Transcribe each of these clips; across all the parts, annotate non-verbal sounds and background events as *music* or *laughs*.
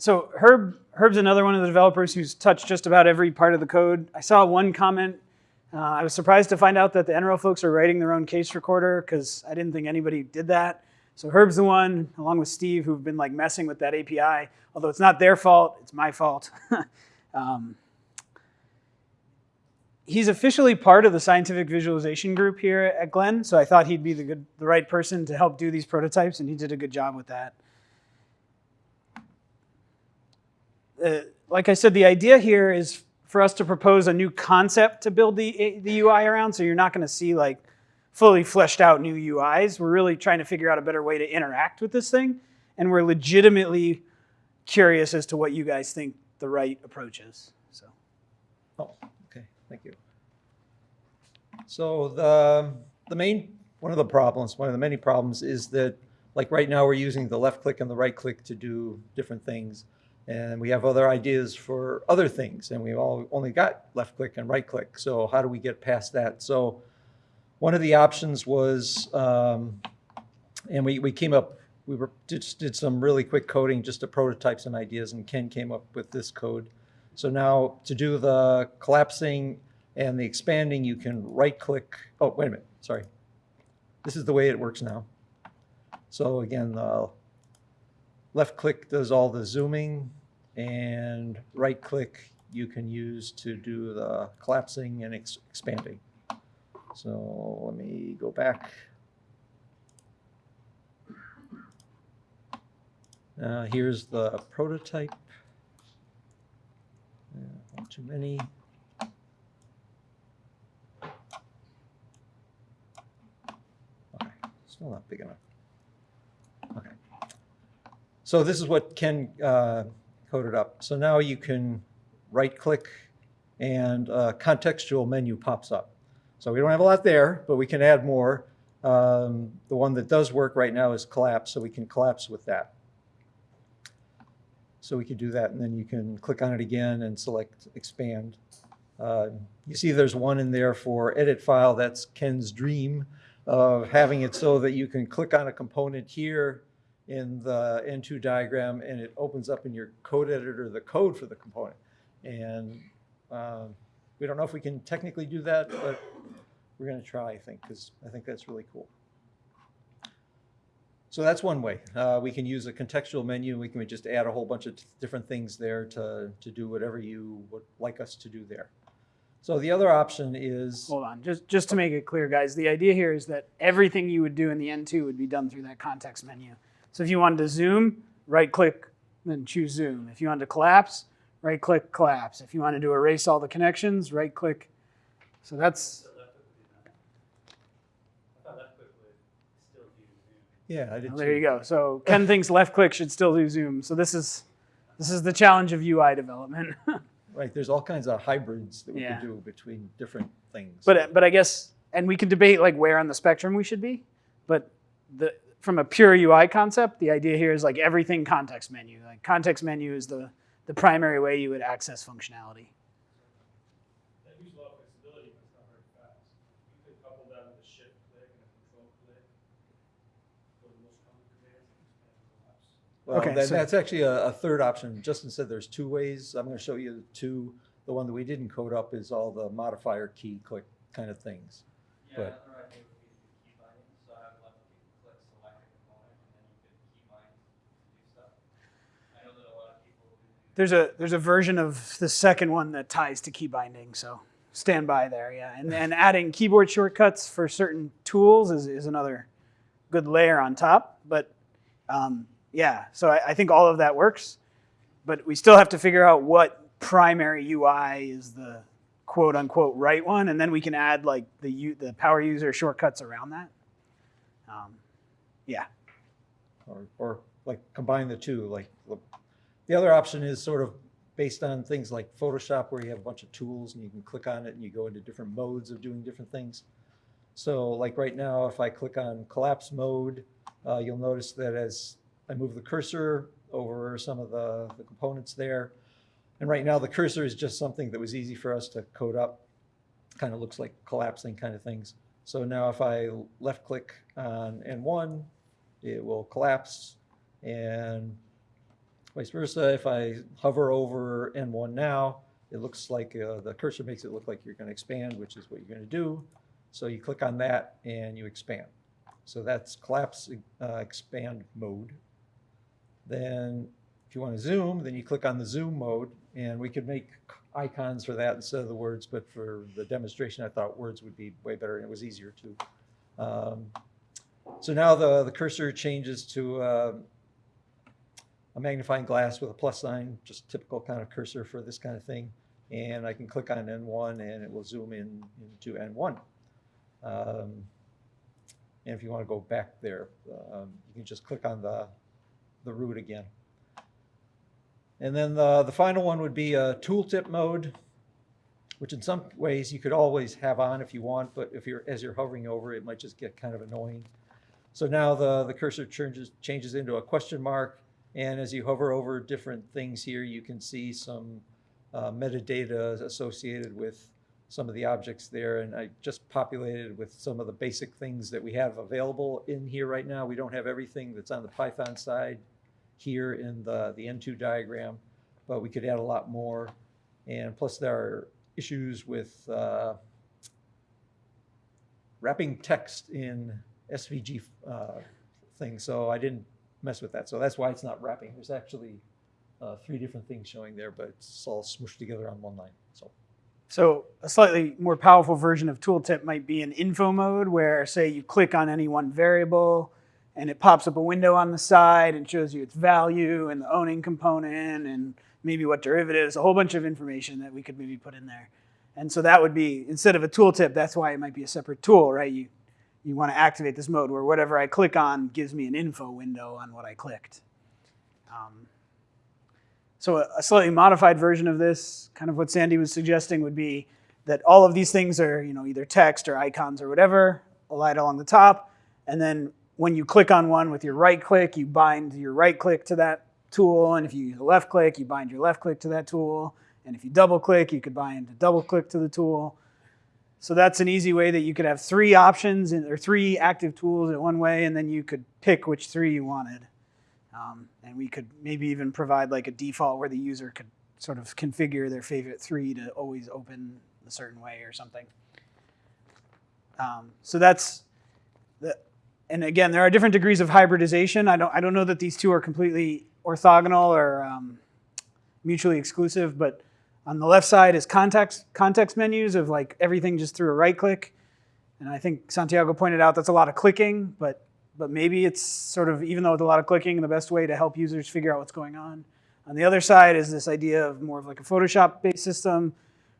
so Herb Herb's another one of the developers who's touched just about every part of the code. I saw one comment. Uh, I was surprised to find out that the NRO folks are writing their own case recorder because I didn't think anybody did that. So Herb's the one, along with Steve, who've been like messing with that API. Although it's not their fault, it's my fault. *laughs* um, he's officially part of the scientific visualization group here at Glenn, so I thought he'd be the good, the right person to help do these prototypes, and he did a good job with that. Uh, like I said, the idea here is for us to propose a new concept to build the, the UI around, so you're not going to see like fully fleshed out new UIs. We're really trying to figure out a better way to interact with this thing, and we're legitimately curious as to what you guys think the right approach is. So. Oh, okay, thank you. So the, the main, one of the problems, one of the many problems is that, like right now, we're using the left click and the right click to do different things. And we have other ideas for other things, and we've all only got left click and right click. So how do we get past that? So one of the options was, um, and we, we came up, we were, just did some really quick coding just to prototype some ideas, and Ken came up with this code. So now to do the collapsing and the expanding, you can right click, oh, wait a minute, sorry. This is the way it works now. So again, the left click does all the zooming and right click you can use to do the collapsing and ex expanding. So let me go back. Uh, here's the prototype. Uh, Not too many. Okay, still not big enough. So this is what Ken uh, coded up. So now you can right-click and a contextual menu pops up. So we don't have a lot there, but we can add more. Um, the one that does work right now is collapse, so we can collapse with that. So we could do that, and then you can click on it again and select expand. Uh, you see there's one in there for edit file. That's Ken's dream of having it so that you can click on a component here in the N2 diagram, and it opens up in your code editor the code for the component. And um, we don't know if we can technically do that, but we're going to try, I think, because I think that's really cool. So that's one way. Uh, we can use a contextual menu. We can just add a whole bunch of different things there to, to do whatever you would like us to do there. So the other option is, Hold on, just, just to make it clear, guys, the idea here is that everything you would do in the N2 would be done through that context menu. So if you wanted to zoom, right click, then choose zoom. If you wanted to collapse, right click, collapse. If you wanted to erase all the connections, right click. So that's, yeah, I did well, there you go. So Ken thinks left click should still do zoom. So this is, this is the challenge of UI development. *laughs* Right, there's all kinds of hybrids that we Yeah. can do between different things. But but I guess, and we can debate like where on the spectrum we should be, but the from a pure UI concept, the idea here is like everything context menu. Like context menu is the the primary way you would access functionality. That gives a lot of flexibility, but it's not very fast. You could couple that with a shift click and a control click. Go to the most common commands and expand and collapse. Well, Okay, that- so- that's actually a, a third option. Justin said there's two ways. I'm going to show you two. The one that we didn't code up is all the modifier key click kind of things. Yeah, But- another idea would be to do key binding, so have left click select a component, and then you could key bind to do stuff. I know that a lot of people who do There's a there's a version of the second one that ties to key binding. So stand by there, yeah. And and *laughs* adding keyboard shortcuts for certain tools is, is another good layer on top. But um, yeah, so I, I think all of that works. But we still have to figure out what primary UI is the quote unquote right one, and then we can add like the u- the power user shortcuts around that. Um, yeah. or, or like combine the two. Like the- the other option is sort of based on things like Photoshop, where you have a bunch of tools and you can click on it and you go into different modes of doing different things. So like right now, if I click on collapse mode, uh, you'll notice that as I move the cursor over some of the, the components there, and right now the cursor is just something that was easy for us to code up. Kind of looks like collapsing kind of things. So now if I left click on N1, it will collapse and Vice versa, if I hover over N1 now, it looks like, uh, the cursor makes it look like you're gonna expand, which is what you're gonna do. So you click on that and you expand. So that's collapse, uh, expand mode. Then if you want to zoom, then you click on the zoom mode and we could make icons for that instead of the words, but for the demonstration, I thought words would be way better and it was easier too. Um, So now the, the cursor changes to uh, a magnifying glass with a plus sign, just typical kind of cursor for this kind of thing. And I can click on N1 and it will zoom in into N1. Um, And if you want to go back there, um, you can just click on the, the root again. And then the, the final one would be a tooltip mode, which in some ways you could always have on if you want, but if you're, as you're hovering over, it might just get kind of annoying. So now the, the cursor changes, changes into a question mark, and as you hover over different things here, you can see some uh, metadata associated with some of the objects there, and I just populated with some of the basic things that we have available in here right now. We don't have everything that's on the Python side here in the, the N2 diagram, but we could add a lot more. And plus there are issues with uh, wrapping text in SVG uh, things, so I didn't mess with that. So that's why it's not wrapping. There's actually uh, three different things showing there, but it's all smushed together on one line, so. So a slightly more powerful version of tooltip might be an info mode where say you click on any one variable and it pops up a window on the side and shows you its value and the owning component and maybe what derivatives, a whole bunch of information that we could maybe put in there. And so that would be, instead of a tooltip, that's why it might be a separate tool, right? You, you want to activate this mode where whatever I click on gives me an info window on what I clicked. Um, so a, a slightly modified version of this, kind of what Sandy was suggesting, would be that all of these things are, you know, either text or icons or whatever, light along the top, and then when you click on one with your right click, you bind your right click to that tool, and if you use a left click, you bind your left click to that tool, and if you double click, you could bind a double click to the tool. So that's an easy way that you could have three options or three active tools in one way, and then you could pick which three you wanted. Um, and we could maybe even provide like a default where the user could sort of configure their favorite three to always open a certain way or something. Um, so that's the, and again, there are different degrees of hybridization. I don't, I don't know that these two are completely orthogonal or um, mutually exclusive, but on the left side is context, context menus of like everything just through a right click. And I think Santiago pointed out that's a lot of clicking, but but maybe it's sort of, even though it's a lot of clicking, the best way to help users figure out what's going on. On the other side is this idea of more of like a Photoshop-based system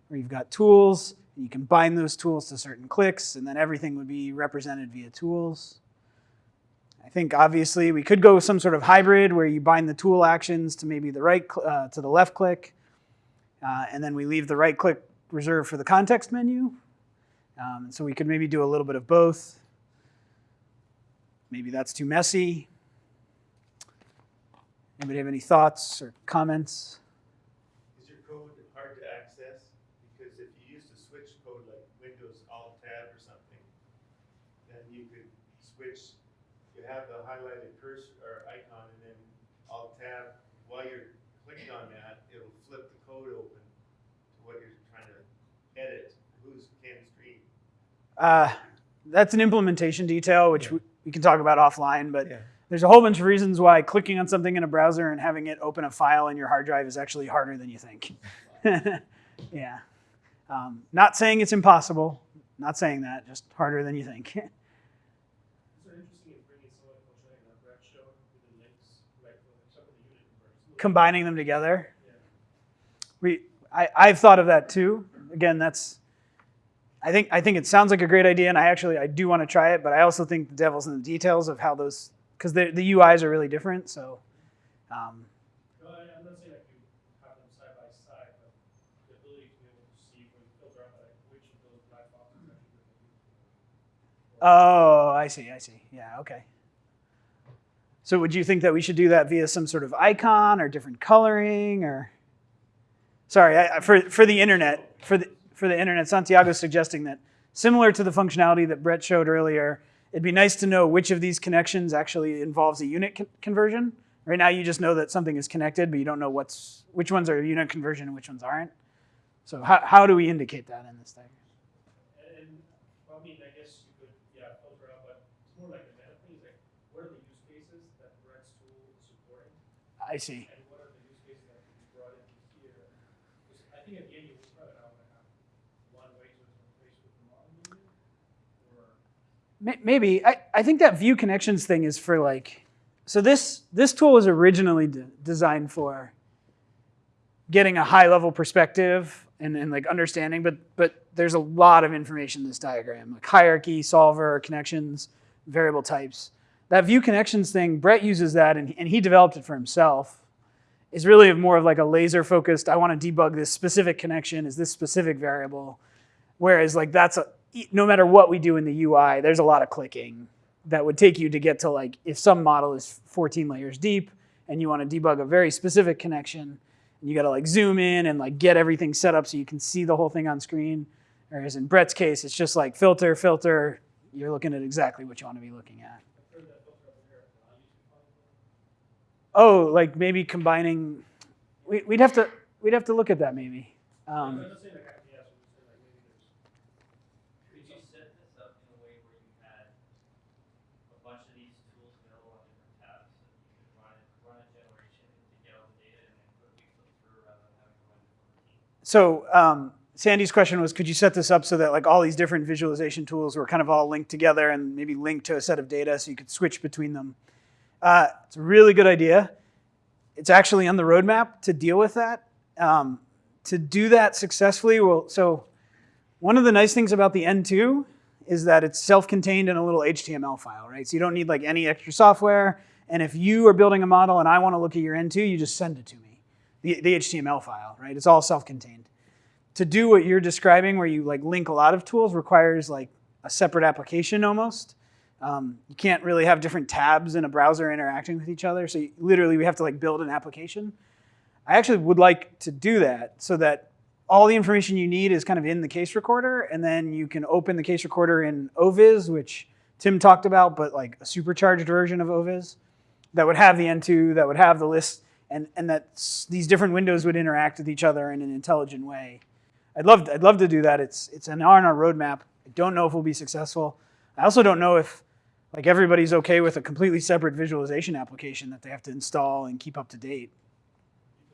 where you've got tools, and you can bind those tools to certain clicks, and then everything would be represented via tools. I think obviously we could go with some sort of hybrid where you bind the tool actions to maybe the right, uh, to the left click, uh, and then we leave the right click reserved for the context menu. Um, so we could maybe do a little bit of both. Maybe that's too messy. Anybody have any thoughts or comments? Is your code hard to access? Because if you used a switch code like Windows Alt Tab or something, then you could switch, you have the highlighted cursor or icon and then Alt Tab, while you're clicking on that, it'll flip the code open to what you're trying to edit, who's Ken Street. Uh, that's an implementation detail, which Yeah. we, we can talk about offline, but Yeah. there's a whole bunch of reasons why clicking on something in a browser and having it open a file in your hard drive is actually harder than you think. *laughs* yeah. Um, not saying it's impossible, not saying that, just harder than you think. *laughs* Is it interesting in bringing some of the functionality that Brett showed with the links, right, for some of the unit numbers? Combining them together. We, I, I've thought of that too. Again, that's, I think, I think it sounds like a great idea, and I actually, I do want to try it, but I also think the devil's in the details of how those, because the, the UIs are really different. So, um, I, I'm not saying like you have them side by side, but the ability to be able to see when you filter out like which of those black boxes actually represent. oh, I see, I see. Yeah, okay. So, would you think that we should do that via some sort of icon or different coloring, or? Sorry, I, for for the internet, for the for the internet, Santiago's suggesting that similar to the functionality that Brett showed earlier, it'd be nice to know which of these connections actually involves a unit con- conversion, Right now, you just know that something is connected, but you don't know what's which ones are unit conversion and which ones aren't. So how, how do we indicate that in this diagram? And, well, I mean, I guess you could, yeah, filter out, but it's more like a meta thing, it's like, what are the use cases that Brett's tool is supporting? I see. And what are the use cases that can be brought into here? 'Cause I think at the end, you probably not gonna have one way to interface with the see. maybe, Maybe I, I think that view connections thing is for like so this this tool was originally de- designed for getting a high level perspective and, and like understanding but but there's a lot of information in this diagram like hierarchy solver connections variable types that view connections thing brett uses that and, and he developed it for himself is really more of like a laser focused i want to debug this specific connection is this specific variable. Whereas like that's a no matter what we do in the ui there's a lot of clicking that would take you to get to like if some model is 14 layers deep and you want to debug a very specific connection and you got to like zoom in and like get everything set up so you can see the whole thing on screen. Whereas in brett's case it's just like filter filter you're looking at exactly what you want to be looking at I've heard that filter over there, but I use it probably. Oh like maybe combining we, we'd have to we'd have to look at that maybe um, I'm not saying like, I- yeah, so we say like maybe there's. Could you set this up in a way where you had a bunch of these tools available on different tabs? So you could run it, run a generation to get all the data and then quickly flip through rather than having to run different routines? So um, Sandy's question was, could you set this up so that like all these different visualization tools were kind of all linked together and maybe linked to a set of data so you could switch between them? Uh, it's a really good idea. It's actually on the roadmap to deal with that. Um, to do that successfully, well, so one of the nice things about the N2 is that it's self-contained in a little HTML file, right? So you don't need like any extra software. And if you are building a model and I want to look at your N2, you just send it to me, the, the HTML file, right? It's all self-contained to do what you're describing where you like link a lot of tools requires like a separate application almost um, you can't really have different tabs in a browser interacting with each other so you, literally we have to like build an application i actually would like to do that so that all the information you need is kind of in the case recorder and then you can open the case recorder in OVIS which tim talked about but like a supercharged version of OVIS that would have the n2 that would have the list and, and that these different windows would interact with each other in an intelligent way I'd love, I'd love to do that. It's, it's an our roadmap. I don't know if we'll be successful. I also don't know if like everybody's okay with a completely separate visualization application that they have to install and keep up to date.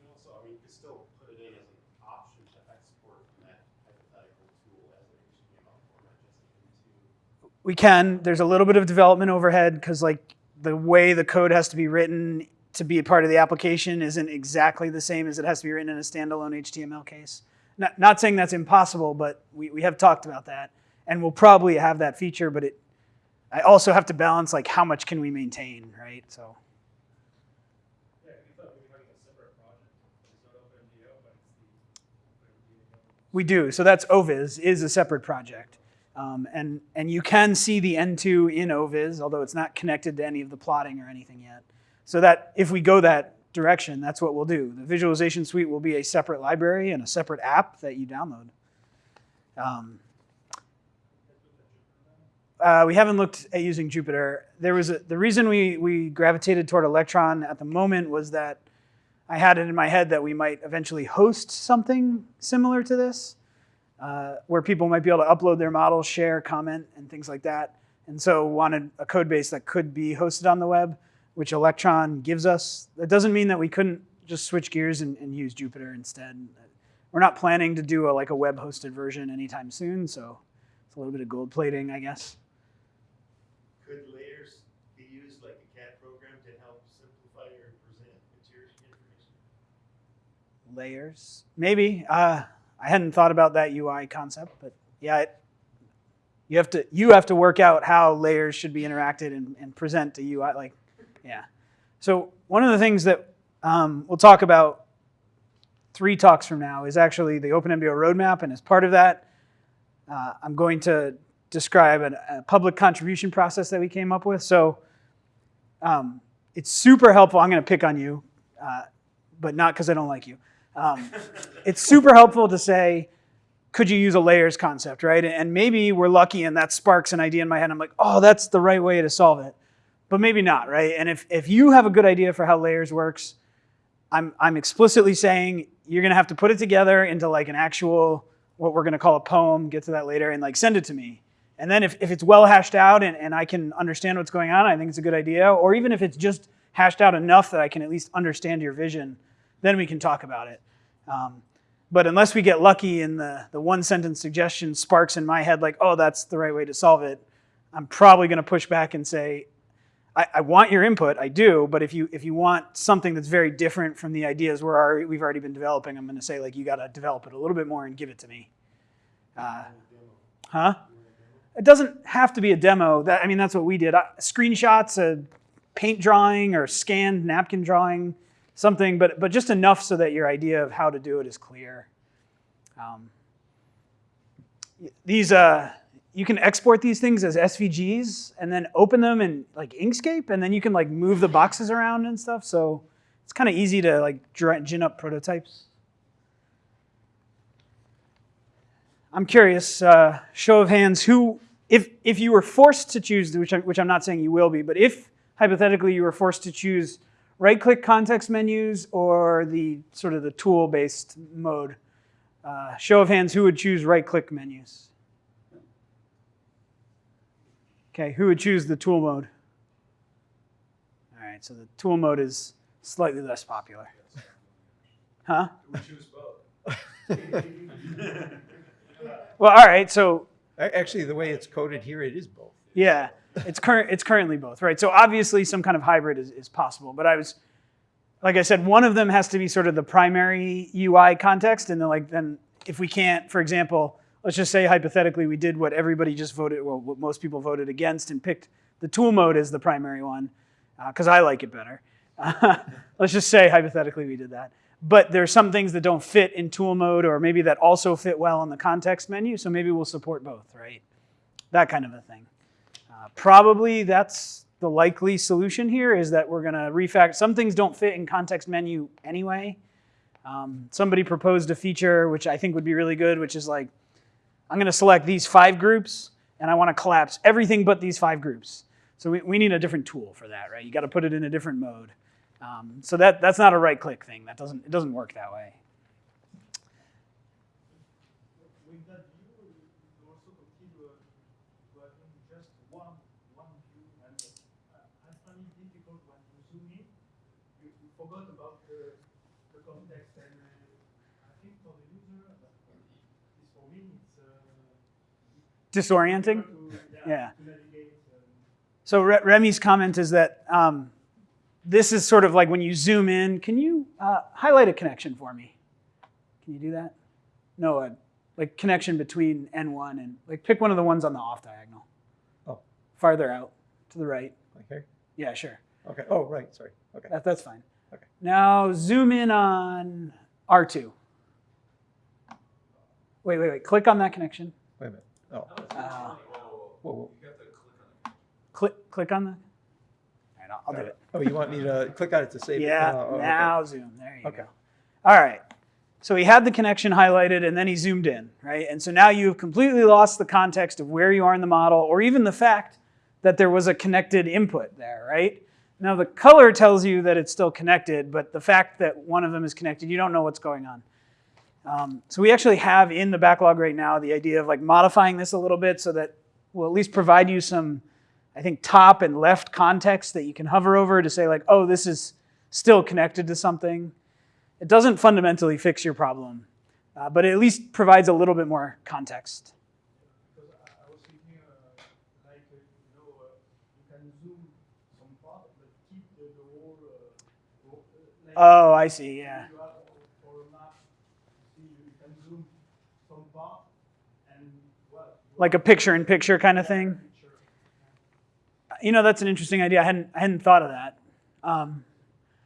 Also, I mean, you could still put it in as an option to export from that hypothetical tool as an HTML format just into. We can. There's a little bit of development overhead because like the way the code has to be written to be a part of the application isn't exactly the same as it has to be written in a standalone HTML case. Not, not saying that's impossible, but we, we have talked about that. And we'll probably have that feature, but it I also have to balance like how much can we maintain, right? So Yeah, we thought we were having a separate project, it's not OpenGL, but it's the OpenGL. We do. So that's OVIS is a separate project. Um, and, and you can see the N2 in OVIS, although it's not connected to any of the plotting or anything yet. So that if we go that direction, that's what we'll do. The visualization suite will be a separate library and a separate app that you download. Um, uh, we haven't looked at using Jupyter. There was a, the reason we, we gravitated toward Electron at the moment was that I had it in my head that we might eventually host something similar to this, uh, where people might be able to upload their models, share, comment, and things like that. And so wanted a code base that could be hosted on the web, which Electron gives us. That doesn't mean that we couldn't just switch gears and, and use Jupyter instead. We're not planning to do a, like a web hosted version anytime soon, so it's a little bit of gold plating, I guess. Could layers be used like a CAD program to help simplify or present material information? Layers. Maybe. Uh, I hadn't thought about that UI concept, but yeah, it, you have to you have to work out how layers should be interacted and, and present to UI. Like, yeah. So one of the things that um, we'll talk about three talks from now is actually the OpenMDAO roadmap, and as part of that, uh, I'm going to describe an, a public contribution process that we came up with. So um, it's super helpful. I'm going to pick on you, uh, but not because I don't like you. Um, it's super helpful to say, could you use a layers concept, right? And maybe we're lucky and that sparks an idea in my head. I'm like, oh, that's the right way to solve it. but maybe not, right? And if, if you have a good idea for how layers works, I'm, I'm explicitly saying you're gonna have to put it together into like an actual, what we're gonna call a poem, get to that later, and like send it to me. And then if, if it's well hashed out and, and I can understand what's going on, I think it's a good idea. Or even if it's just hashed out enough that I can at least understand your vision, then we can talk about it. Um, but unless we get lucky and the, the one sentence suggestion sparks in my head like, oh, that's the right way to solve it, I'm probably going to push back and say, I, I want your input, I do, but if you if you want something that's very different from the ideas we're already, we've already been developing, I'm going to say like you got to develop it a little bit more and give it to me. Uh, huh? It doesn't have to be a demo. That I mean, that's what we did. I, screenshots, a paint drawing or scanned napkin drawing, something, but but just enough so that your idea of how to do it is clear. Um, these uh, you can export these things as SVGs and then open them in like Inkscape, and then you can like move the boxes around and stuff. So it's kind of easy to like gin up prototypes. I'm curious, uh, show of hands, who, if if you were forced to choose, which I'm, which I'm not saying you will be, but if hypothetically you were forced to choose right-click context menus or the sort of the tool-based mode, uh, show of hands, who would choose right-click menus? Okay, who would choose the tool mode? All right, so the tool mode is slightly less popular. Huh? We choose both. *laughs* Well, all right, so Actually, the way it's coded here, it is both. yeah, it's current. It's currently both, right? So obviously, some kind of hybrid is, is possible. But I was, like I said, one of them has to be sort of the primary UI context, and then like then if we can't, for example, let's just say hypothetically we did what everybody just voted, well, what most people voted against, and picked the tool mode as the primary one, uh, because I like it better. *laughs* let's just say hypothetically we did that. But there's some things that don't fit in tool mode, or maybe that also fit well in the context menu. So maybe we'll support both, right? That kind of a thing. Probably that's the likely solution here is that we're going to refactor. Some things don't fit in context menu anyway. Um, somebody proposed a feature which I think would be really good, which is like, I'm going to select these five groups and I want to collapse everything but these five groups. So we, we need a different tool for that, right? You got to put it in a different mode. Um, so that, that's not a right click thing. That doesn't, it doesn't work that way. With that view, you also consider to having just one, one view, and uh, I find it difficult when you zoom in, you, you forgot about the, the context, and uh, I think for the user, uh, at least for me, it's uh, Disorienting? Yeah. to navigate. So Re- Remy's comment is that um, this is sort of like when you zoom in. Can you uh, highlight a connection for me? Can you do that? No, a like connection between N1 and like pick one of the ones on the off diagonal. Oh. Farther out to the right. Like here? Yeah, sure. Okay. Oh, right. Sorry. Okay. That, that's fine. Okay. Now zoom in on R2. Wait, wait, wait. Click on that connection. Wait a minute. Oh. Uh, Whoa, whoa. click, click on that. All right, I'll, I'll do it. Oh, you want me to click on it to save it? Yeah, Oh, oh, okay. now zoom. There you Okay. go. All right. So he had the connection highlighted and then he zoomed in, right? And so now you've completely lost the context of where you are in the model or even the fact that there was a connected input there, right? Now the color tells you that it's still connected, but the fact that one of them is connected, you don't know what's going on. Um, so we actually have in the backlog right now the idea of like modifying this a little bit so that we'll at least provide you some, I think, top and left context that you can hover over to say like, oh, this is still connected to something. It doesn't fundamentally fix your problem, uh, but it at least provides a little bit more context. Oh, I, see, was thinking, uh, like, uh, you know, uh, you can zoom some part, but keep the, the whole, uh, whole, uh, like, Oh, I see, yeah. You have for a map, you see, you can zoom some part, and, well. you Like a picture-in-picture kind of thing. You know, that's an interesting idea. I hadn't, I hadn't thought of that. Um,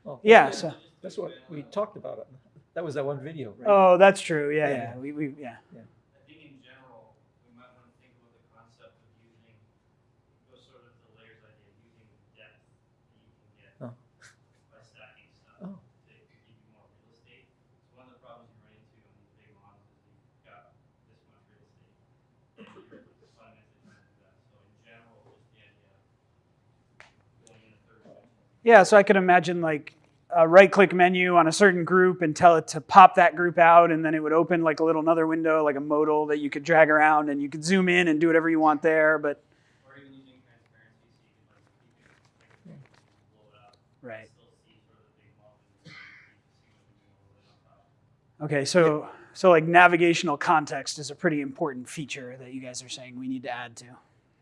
Oh, yeah, so, That's what we talked about. That was that one video, right? oh, that's true. Yeah, Yeah. yeah. We, we, yeah. I think in general, we might want to think about the concept of using, those sort of the layers idea, using depth that you can get Oh. by stacking stuff Oh. to give you more real estate. So one of the problems you run into on these big models is you've got this much real estate. You're fundamentally trying to do that. So in general, just the idea of going Yeah, so I could imagine like a right-click menu on a certain group and tell it to pop that group out, and then it would open like a little another window, like a modal that you could drag around, and you could zoom in and do whatever you want there. But Or even using transparency, so you could like, you could like, blow it up. right. Still see sort of the big model, and see what the new is on top. Okay, so so like navigational context is a pretty important feature that you guys are saying we need to add to.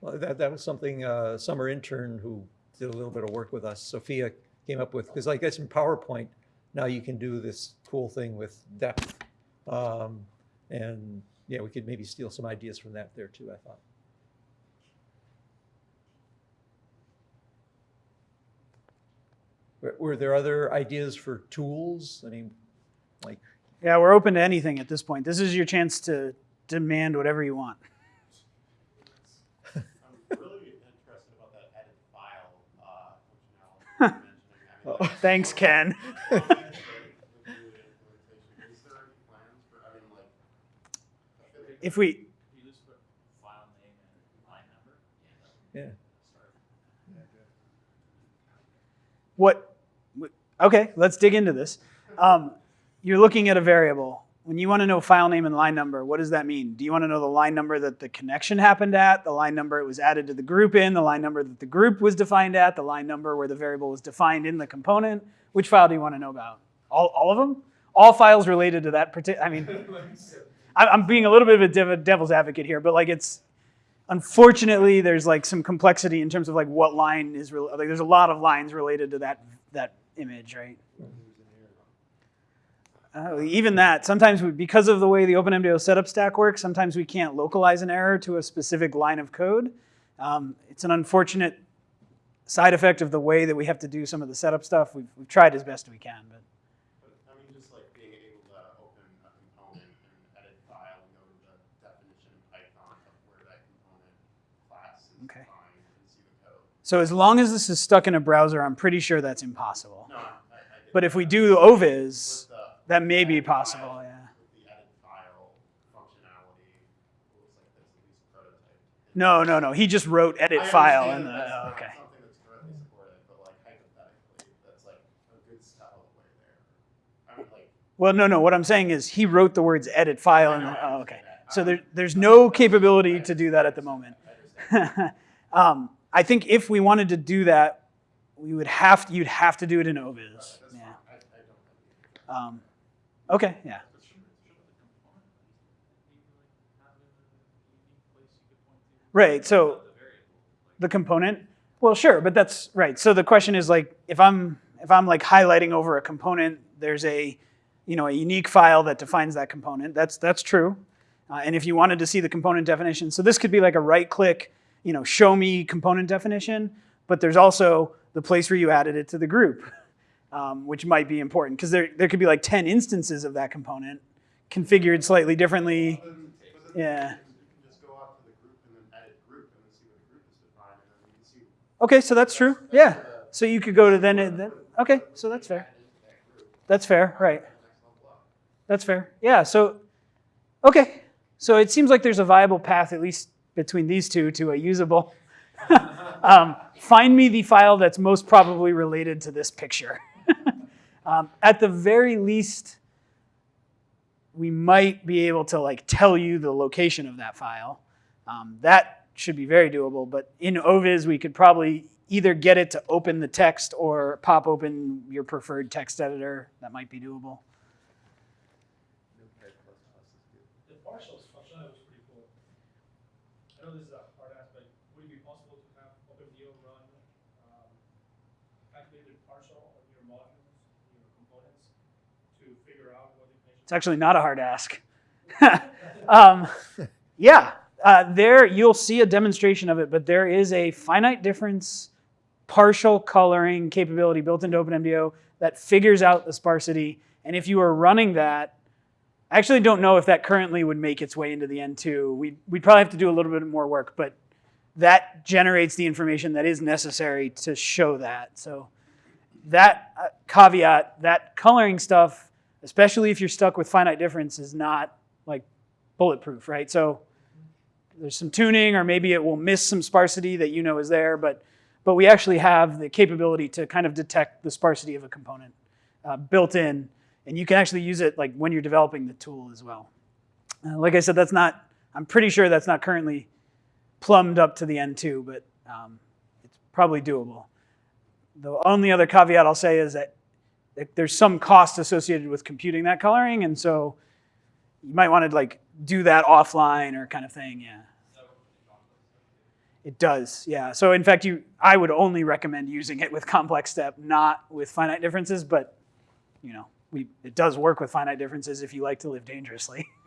Well, that, that was something, uh, summer intern who did a little bit of work with us, Sophia came up with, because I guess in PowerPoint, now you can do this cool thing with depth. Um, and, yeah, we could maybe steal some ideas from that there too, I thought. Were, were there other ideas for tools? I mean, like, Yeah, we're open to anything at this point. This is your chance to demand whatever you want. I'm really interested about that edit file uh, functionality you're mentioning. I mean, like, Thanks, Ken. with the implementation, Is there any plans for, I mean, like, I feel like If we You just put file name and line number. yeah. what okay let's dig into this um, you're looking at a variable when you want to know file name and line number what does that mean? Do you want to know the line number that the connection happened at the line number it was added to the group in the line number that the group was defined at the line number where the variable was defined in the component? Which file do you want to know about? All, all of them all files related to that particular i mean i'm being a little bit of a devil's advocate here but like it's unfortunately there's like some complexity in terms of like what line is like there's a lot of lines related to that that image right uh, even that sometimes we, because of the way the OpenMDAO setup stack works sometimes we can't localize an error to a specific line of code. Um, it's an unfortunate side effect of the way that we have to do some of the setup stuff. We've, we've tried as best we can but. But I mean, just like being able to open a component and edit file go to the definition in Python of where that component class is Okay. defined and see the code. so as long as this is stuck in a browser i'm pretty sure that's impossible. No, I, I but if we do OVIS that may be possible yeah With the edit file functionality, it looks like that's at least prototype. No, no, no. He just wrote edit file in the. oh, okay. Something that's currently supported, but like hypothetically, that's like a good step of the way there. I mean, like. Well, no, no. What I'm saying is he wrote the words edit file in the. Oh, okay. So there, there's no capability to do that at the moment. I *laughs* um, I think if we wanted to do that, we would have to, you'd have to do it in OVIS. Yeah. fine. I, I don't have any. Um, okay. Yeah. Right. So the component. Well, sure, but that's right. So the question is like if I'm if I'm like highlighting over a component, there's a you know a unique file that defines that component. That's that's true. Uh, and if you wanted to see the component definition, so this could be like a right click, you know, show me component definition. But there's also the place where you added it to the group, *laughs* um, which might be important because there there could be like 10 instances of that component configured slightly differently. But then- but then Yeah. You can just go out to the group and then edit group and then see what the group is defined and then you can see. Okay, so that's true. Yeah. So you could go to then, then okay, so that's fair. That's fair, right. That's fair. Yeah, so okay. So it seems like there's a viable path at least between these two to a usable *laughs* um, find me the file that's most probably related to this picture. *laughs* um, at the very least, we might be able to like tell you the location of that file. Um, that should be very doable, but in OVIS, we could probably either get it to open the text or pop open your preferred text editor. That might be doable. The partials was pretty cool. I know this is a hard aspect. Would it be possible to have OpenMDAO run um, calculated partial on your modules, your components, to figure out what information? It's actually not a hard ask. *laughs* um, yeah, uh, there you'll see a demonstration of it, but there is a finite difference partial coloring capability built into OpenMDAO that figures out the sparsity. And if you are running that, I actually don't know if that currently would make its way into the N2. We'd, we'd probably have to do a little bit more work, but that generates the information that is necessary to show that. So that uh, caveat, that coloring stuff, especially if you're stuck with finite difference, is not like bulletproof, right? So there's some tuning, or maybe it will miss some sparsity that you know is there, but but we actually have the capability to kind of detect the sparsity of a component uh, built in, and you can actually use it like when you're developing the tool as well. Uh, like I said, that's not, I'm pretty sure that's not currently plumbed up to the N2, but um, it's probably doable. The only other caveat I'll say is that that there's some cost associated with computing that coloring, and so you might want to like do that offline or kind of thing, yeah. It does, yeah. So in fact, you, I would only recommend using it with complex step, not with finite differences. But you know, we it does work with finite differences if you like to live dangerously. *laughs*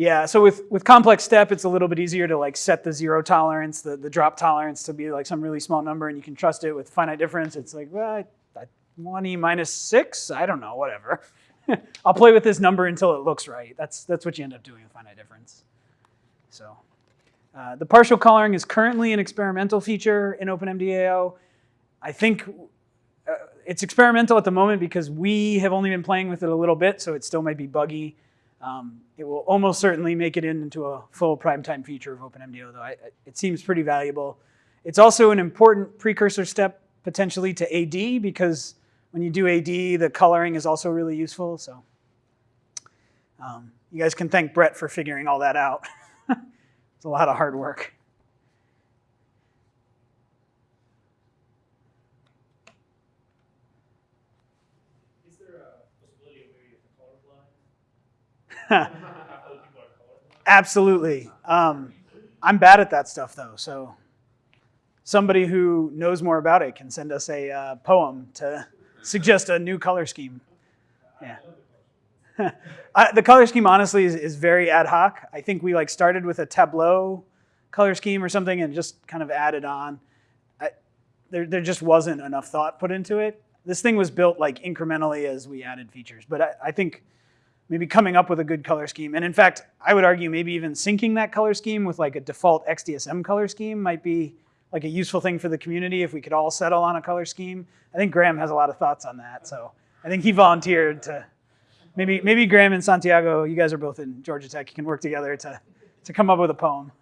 yeah. So with with complex step, it's a little bit easier to like set the zero tolerance, the the drop tolerance to be like some really small number, and you can trust it. With finite difference, it's like well, I, I, one e minus six. I don't know, whatever. *laughs* I'll play with this number until it looks right. That's that's what you end up doing with finite difference. So. Uh, the partial coloring is currently an experimental feature in OpenMDAO. I think uh, it's experimental at the moment because we have only been playing with it a little bit, so it still might be buggy. Um, it will almost certainly make it into a full primetime feature of OpenMDAO, though. I, it seems pretty valuable. It's also an important precursor step potentially to AD because when you do AD, the coloring is also really useful. So um, you guys can thank Brett for figuring all that out. *laughs* It's a lot of hard work. Is there a possibility of maybe a color blind? How people are colorblind? *laughs* Absolutely. Um, I'm bad at that stuff though, so somebody who knows more about it can send us a uh, poem to suggest a new color scheme. Yeah. *laughs* I, the color scheme honestly is, is very ad hoc. I think we like started with a Tableau color scheme or something and just kind of added on. I, there, there just wasn't enough thought put into it. This thing was built like incrementally as we added features, but I, I think maybe coming up with a good color scheme, and in fact, I would argue maybe even syncing that color scheme with like a default XDSM color scheme might be like a useful thing for the community if we could all settle on a color scheme. I think Graham has a lot of thoughts on that, so I think he volunteered to maybe maybe Graham and Santiago, you guys are both in Georgia Tech, you can work together to to come up with a poem.